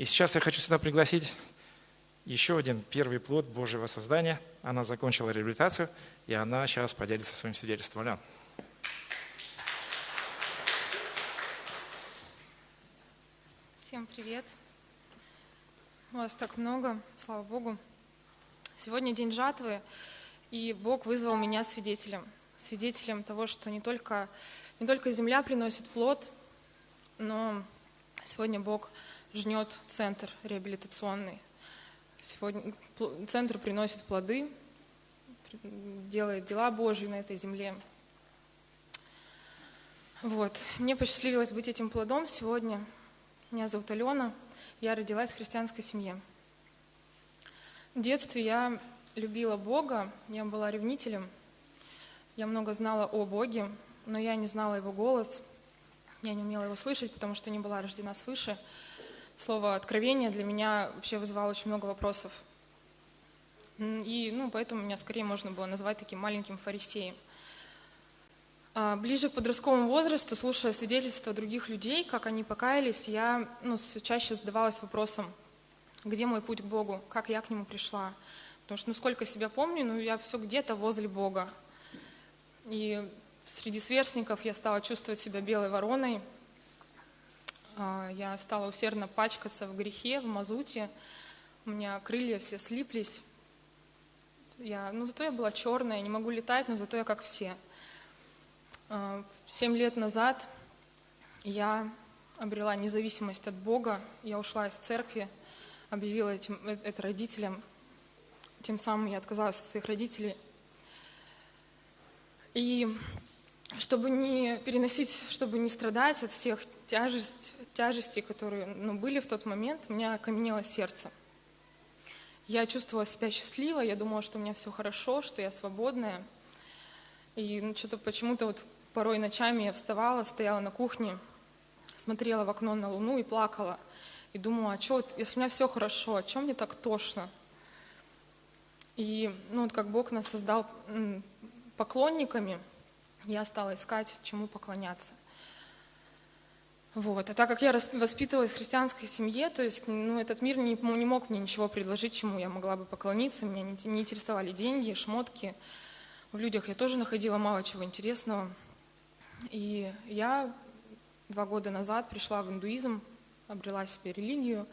И сейчас я хочу сюда пригласить еще один первый плод Божьего создания. Она закончила реабилитацию, и она сейчас поделится своим свидетельством. Аля. Всем привет. Вас так много, слава Богу. Сегодня день жатвы, и Бог вызвал меня свидетелем. Свидетелем того, что не только, не только земля приносит плод, но сегодня Бог жнет центр реабилитационный. Сегодня центр приносит плоды, делает дела Божьи на этой земле. Вот. Мне посчастливилось быть этим плодом сегодня. Меня зовут Алена, я родилась в христианской семье. В детстве я любила Бога, я была ревнителем, я много знала о Боге, но я не знала Его голос, я не умела Его слышать, потому что не была рождена свыше. Слово «откровение» для меня вообще вызывало очень много вопросов. И ну, поэтому меня скорее можно было назвать таким маленьким фарисеем – а, ближе к подростковому возрасту, слушая свидетельства других людей, как они покаялись, я ну, все чаще задавалась вопросом, где мой путь к Богу, как я к Нему пришла. Потому что, ну, сколько себя помню, ну, я все где-то возле Бога. И среди сверстников я стала чувствовать себя белой вороной. А, я стала усердно пачкаться в грехе, в мазуте. У меня крылья все слиплись. Я, ну, зато я была черная, не могу летать, но зато я как все – Э, семь лет назад я обрела независимость от Бога, я ушла из церкви, объявила этим, э, это родителям, тем самым я отказалась от своих родителей. И чтобы не переносить, чтобы не страдать от всех тяжесть, тяжестей, которые ну, были в тот момент, у меня окаменело сердце. Я чувствовала себя счастливой, я думала, что у меня все хорошо, что я свободная. И ну, что-то почему-то вот Порой ночами я вставала, стояла на кухне, смотрела в окно на луну и плакала. И думала, а что, если у меня все хорошо, о чем мне так тошно? И ну, вот как Бог нас создал поклонниками, я стала искать, чему поклоняться. Вот. А так как я воспитывалась в христианской семье, то есть ну, этот мир не, не мог мне ничего предложить, чему я могла бы поклониться. Меня не, не интересовали деньги, шмотки. В людях я тоже находила мало чего интересного. И я два года назад пришла в индуизм, обрела себе религию.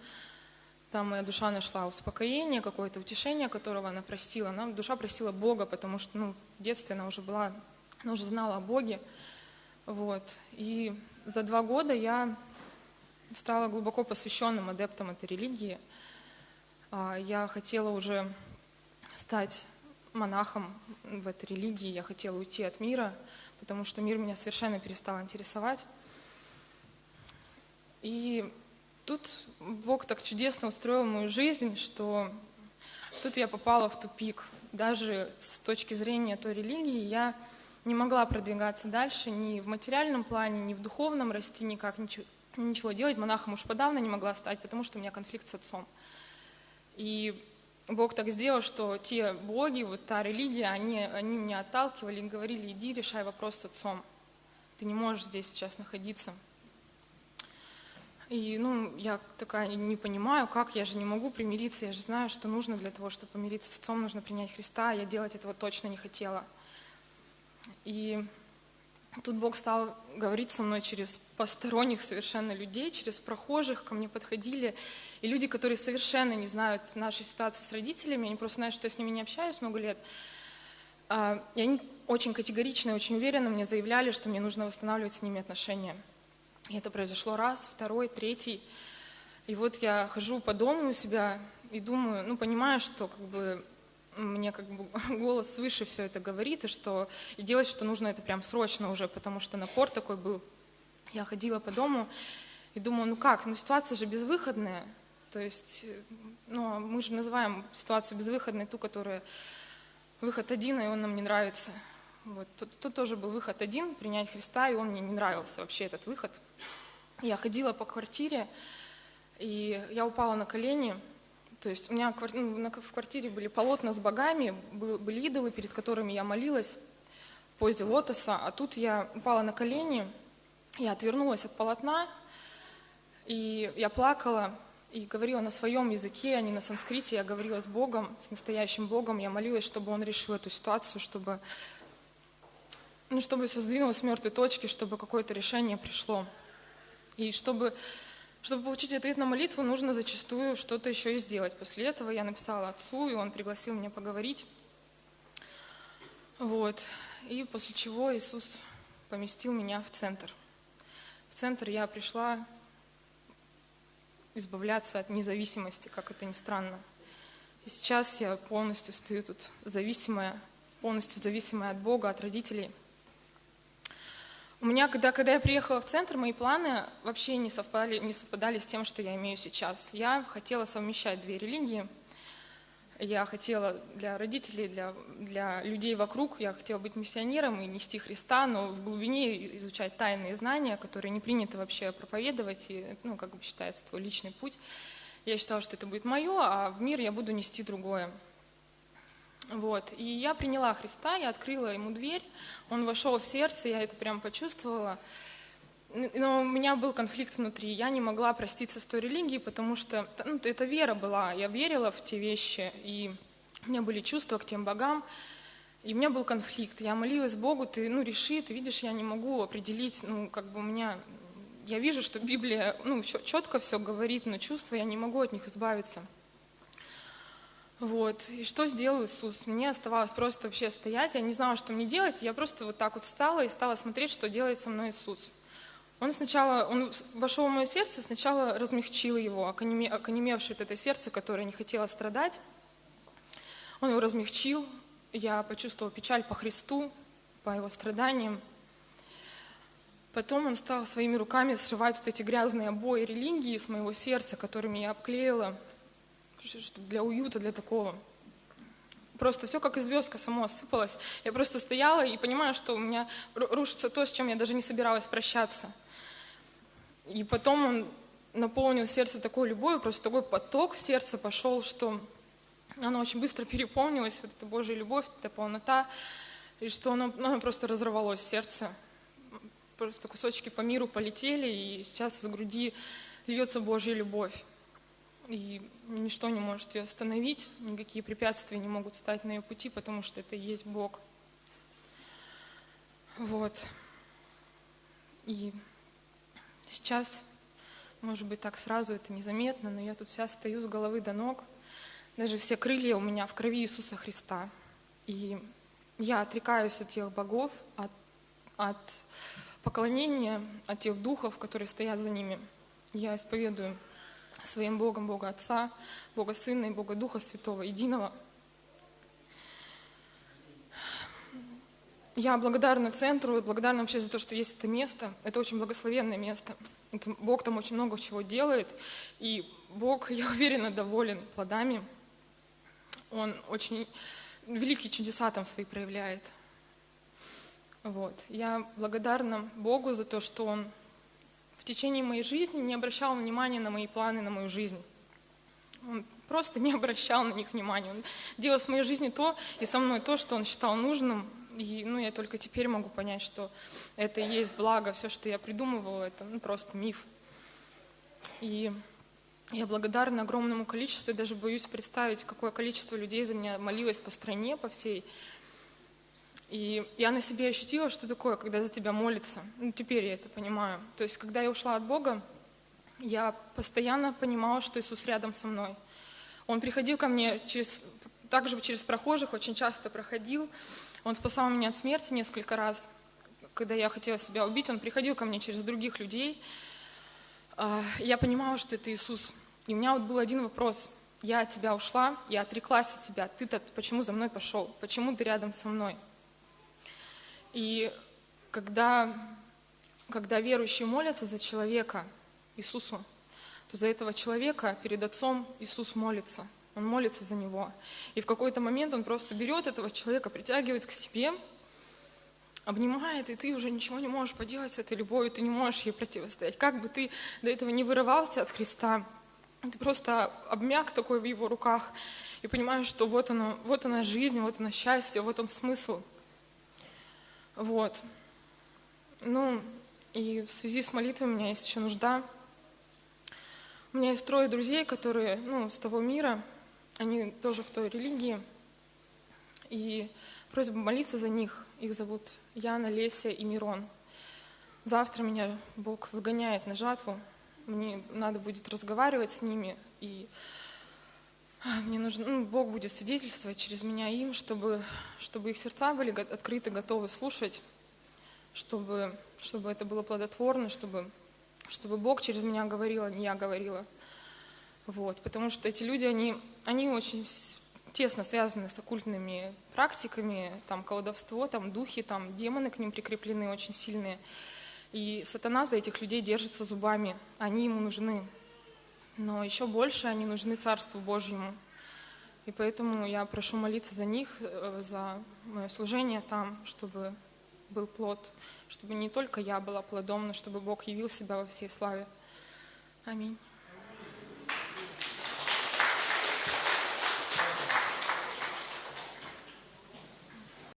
Там моя душа нашла успокоение, какое-то утешение, которого она просила. Она, душа просила Бога, потому что ну, в детстве она уже была, она уже знала о Боге. Вот. И за два года я стала глубоко посвященным адептом этой религии. А, я хотела уже стать монахом в этой религии, я хотела уйти от мира – потому что мир меня совершенно перестал интересовать. И тут Бог так чудесно устроил мою жизнь, что тут я попала в тупик. Даже с точки зрения той религии я не могла продвигаться дальше ни в материальном плане, ни в духовном расти, никак ничего, ничего делать. Монахом уж подавно не могла стать, потому что у меня конфликт с отцом. И Бог так сделал, что те боги, вот та религия, они, они меня отталкивали и говорили, иди решай вопрос с отцом. Ты не можешь здесь сейчас находиться. И ну, я такая не понимаю, как, я же не могу примириться, я же знаю, что нужно для того, чтобы помириться с отцом, нужно принять Христа, я делать этого точно не хотела. И тут Бог стал говорить со мной через посторонних совершенно людей, через прохожих, ко мне подходили, и люди, которые совершенно не знают нашей ситуации с родителями, они просто знают, что я с ними не общаюсь много лет, а, и они очень категорично и очень уверенно мне заявляли, что мне нужно восстанавливать с ними отношения. И это произошло раз, второй, третий. И вот я хожу по дому у себя и думаю, ну, понимаю, что как бы мне как бы голос свыше все это говорит, и что и делать, что нужно это прям срочно уже, потому что напор такой был. Я ходила по дому и думаю, ну как, ну ситуация же безвыходная, то есть, ну, мы же называем ситуацию безвыходной ту, которая выход один, и он нам не нравится. Вот. Тут, тут тоже был выход один, принять Христа, и он мне не нравился вообще этот выход. Я ходила по квартире, и я упала на колени, то есть у меня ну, в квартире были полотна с богами, были идолы, перед которыми я молилась в позе лотоса, а тут я упала на колени, я отвернулась от полотна, и я плакала, и говорила на своем языке, а не на санскрите. Я говорила с Богом, с настоящим Богом. Я молилась, чтобы Он решил эту ситуацию, чтобы, ну, чтобы все сдвинулось с мертвой точки, чтобы какое-то решение пришло. И чтобы, чтобы получить ответ на молитву, нужно зачастую что-то еще и сделать. После этого я написала отцу, и он пригласил меня поговорить. Вот. И после чего Иисус поместил меня в центр. В центр я пришла избавляться от независимости, как это ни странно. И сейчас я полностью стою тут зависимая, полностью зависимая от Бога, от родителей. У меня, когда, когда я приехала в центр, мои планы вообще не совпали, не совпадали с тем, что я имею сейчас. Я хотела совмещать две религии – я хотела для родителей, для, для людей вокруг, я хотела быть миссионером и нести Христа, но в глубине изучать тайные знания, которые не принято вообще проповедовать, и, ну, как бы считается, твой личный путь. Я считала, что это будет мое, а в мир я буду нести другое. Вот. И я приняла Христа, я открыла ему дверь, он вошел в сердце, я это прям почувствовала. Но у меня был конфликт внутри. Я не могла проститься с той религией, потому что ну, это вера была. Я верила в те вещи, и у меня были чувства к тем богам. И у меня был конфликт. Я молилась Богу, ты ну, реши, ты видишь, я не могу определить, ну, как бы у меня... Я вижу, что Библия ну, четко все говорит, но чувства, я не могу от них избавиться. Вот. И что сделал Иисус? Мне оставалось просто вообще стоять, я не знала, что мне делать, я просто вот так вот встала и стала смотреть, что делает со мной Иисус. Он сначала, он вошел в мое сердце, сначала размягчил его, оконемевшее это сердце, которое не хотело страдать. Он его размягчил, я почувствовала печаль по Христу, по его страданиям. Потом он стал своими руками срывать вот эти грязные обои религии с моего сердца, которыми я обклеила, для уюта, для такого. Просто все как звездка само осыпалось. Я просто стояла и понимаю, что у меня рушится то, с чем я даже не собиралась прощаться – и потом он наполнил сердце такой любовью, просто такой поток в сердце пошел, что оно очень быстро переполнилось, вот эта Божья любовь, эта полнота, и что оно, оно просто разорвалось сердце. Просто кусочки по миру полетели, и сейчас из груди льется Божья любовь. И ничто не может ее остановить, никакие препятствия не могут стать на ее пути, потому что это и есть Бог. Вот. И Сейчас, может быть, так сразу это незаметно, но я тут вся стою с головы до ног. Даже все крылья у меня в крови Иисуса Христа. И я отрекаюсь от тех богов, от, от поклонения, от тех духов, которые стоят за ними. Я исповедую своим Богом Бога Отца, Бога Сына и Бога Духа Святого, единого – Я благодарна центру, благодарна вообще за то, что есть это место. Это очень благословенное место. Это, Бог там очень много чего делает. И Бог, я уверена, доволен плодами. Он очень великие чудеса там свои проявляет. Вот. Я благодарна Богу за то, что Он течение моей жизни не обращал внимания на мои планы, на мою жизнь. Он просто не обращал на них внимания. Он делал с моей жизнью то и со мной то, что он считал нужным, и ну, я только теперь могу понять, что это и есть благо, все, что я придумывала, это ну, просто миф. И я благодарна огромному количеству, даже боюсь представить, какое количество людей за меня молилось по стране, по всей. И я на себе ощутила, что такое, когда за тебя молится. Ну, теперь я это понимаю. То есть, когда я ушла от Бога, я постоянно понимала, что Иисус рядом со мной. Он приходил ко мне через, также через прохожих, очень часто проходил, он спасал меня от смерти несколько раз. Когда я хотела себя убить, он приходил ко мне через других людей. А, я понимала, что это Иисус. И у меня вот был один вопрос. Я от тебя ушла, я отреклась от тебя. Ты-то почему за мной пошел? Почему ты рядом со мной? И когда, когда верующие молятся за человека, Иисусу, то за этого человека перед Отцом Иисус молится – он молится за него. И в какой-то момент он просто берет этого человека, притягивает к себе, обнимает, и ты уже ничего не можешь поделать с этой любовью, ты не можешь ей противостоять. Как бы ты до этого не вырывался от Христа, ты просто обмяк такой в его руках и понимаешь, что вот оно, вот она жизнь, вот она счастье, вот он смысл. Вот. Ну, и в связи с молитвой у меня есть еще нужда У меня есть трое друзей, которые, ну, с того мира, они тоже в той религии. И просьба молиться за них. Их зовут Яна, Леся и Мирон. Завтра меня Бог выгоняет на жатву. Мне надо будет разговаривать с ними. И мне нужно, ну, Бог будет свидетельствовать через меня им, чтобы, чтобы их сердца были открыты, готовы слушать, чтобы, чтобы это было плодотворно, чтобы, чтобы Бог через меня говорил, а не я говорила. Вот, потому что эти люди, они, они очень тесно связаны с оккультными практиками, там колдовство, там духи, там демоны к ним прикреплены очень сильные. И сатана за этих людей держится зубами, они ему нужны. Но еще больше они нужны Царству Божьему. И поэтому я прошу молиться за них, э, за мое служение там, чтобы был плод, чтобы не только я была плодом, но чтобы Бог явил себя во всей славе. Аминь.